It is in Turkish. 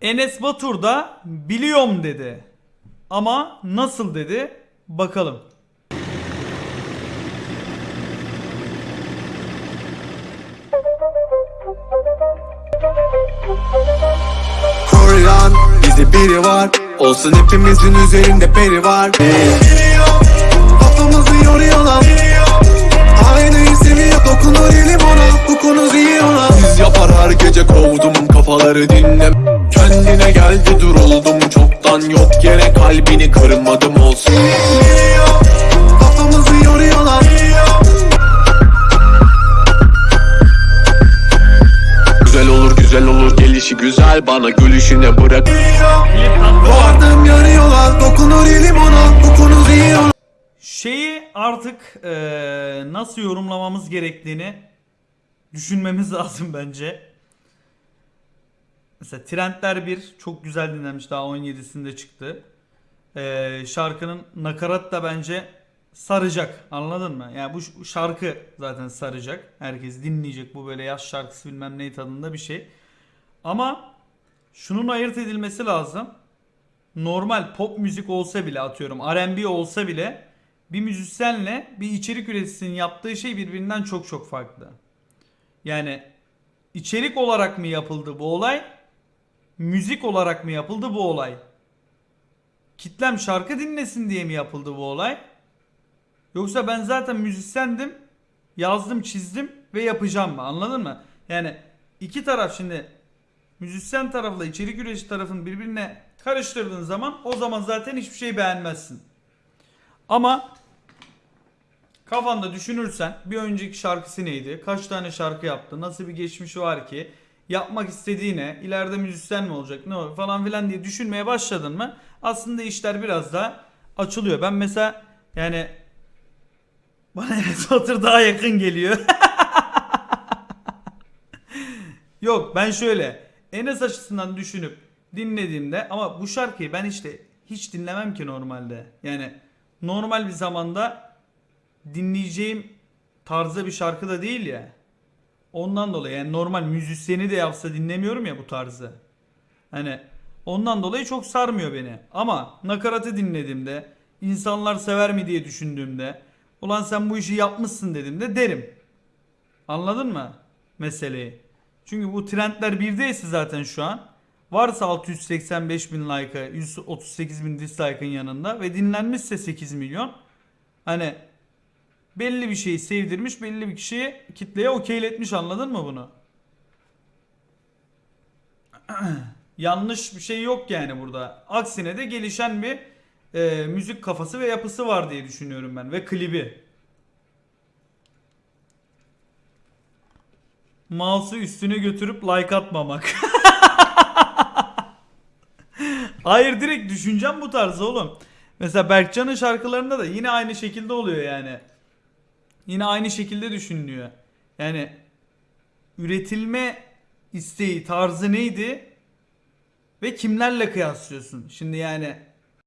Enes Batur da biliyorum dedi. Ama nasıl dedi? Bakalım. Koryan bizi biri var Olsun hepimizin üzerinde peri var Kafamızı yoruyorlar Aynayı seviyor dokunur elim ona Bu konu iyi gece kovdum kafaları dinle. Kendine geldi duruldum çoktan yok yere kalbini kırmadım olsun. Kafamızı yoruyorlar. Güzel olur güzel olur. Gelişi güzel bana gülüşüne bırak. Vardım yarıyorlar. Dokunur elim ona konu iyi Şeyi artık eee, nasıl yorumlamamız gerektiğini düşünmemiz lazım bence. Mesela Trendler 1 çok güzel dinlenmiş daha 17'sinde çıktı. Eee, şarkının nakarat da bence saracak anladın mı? Yani bu şarkı zaten saracak. Herkes dinleyecek bu böyle yaz şarkısı bilmem ne tadında bir şey. Ama şunun ayırt edilmesi lazım. Normal pop müzik olsa bile atıyorum R&B olsa bile bir müzisyenle bir içerik üreticisinin yaptığı şey birbirinden çok çok farklı. Yani içerik olarak mı yapıldı bu olay? Müzik olarak mı yapıldı bu olay? Kitlem şarkı dinlesin diye mi yapıldı bu olay? Yoksa ben zaten müzisyendim, yazdım, çizdim ve yapacağım mı? Anladın mı? Yani iki taraf şimdi müzisyen tarafla içerik üretici tarafını birbirine karıştırdığın zaman o zaman zaten hiçbir şey beğenmezsin. Ama kafanda düşünürsen bir önceki şarkısı neydi? Kaç tane şarkı yaptı? Nasıl bir geçmişi var ki? Yapmak istediği ne? İleride müzisyen mi olacak? Ne olur falan filan diye düşünmeye başladın mı? Aslında işler biraz daha açılıyor. Ben mesela yani bana Enes Batur daha yakın geliyor. Yok ben şöyle Enes açısından düşünüp dinlediğimde ama bu şarkıyı ben işte hiç dinlemem ki normalde. Yani normal bir zamanda dinleyeceğim tarzda bir şarkı da değil ya. Ondan dolayı yani normal müzisyeni de yapsa dinlemiyorum ya bu tarzı. Hani ondan dolayı çok sarmıyor beni. Ama nakaratı dinlediğimde insanlar sever mi diye düşündüğümde ulan sen bu işi yapmışsın dediğimde derim. Anladın mı meseleyi? Çünkü bu trendler birdeyse zaten şu an varsa 685 bin like'a 138 bin dislike'ın yanında ve dinlenmişse 8 milyon hani belli bir şeyi sevdirmiş belli bir kişiye kitleye okeyletmiş anladın mı bunu? Yanlış bir şey yok yani burada. Aksine de gelişen bir e, müzik kafası ve yapısı var diye düşünüyorum ben ve klibi. Mouse'u üstüne götürüp like atmamak. Hayır direkt düşüncem bu tarz oğlum. Mesela Berkcan'ın şarkılarında da yine aynı şekilde oluyor yani. Yine aynı şekilde düşünülüyor. Yani üretilme isteği tarzı neydi? Ve kimlerle kıyaslıyorsun? Şimdi yani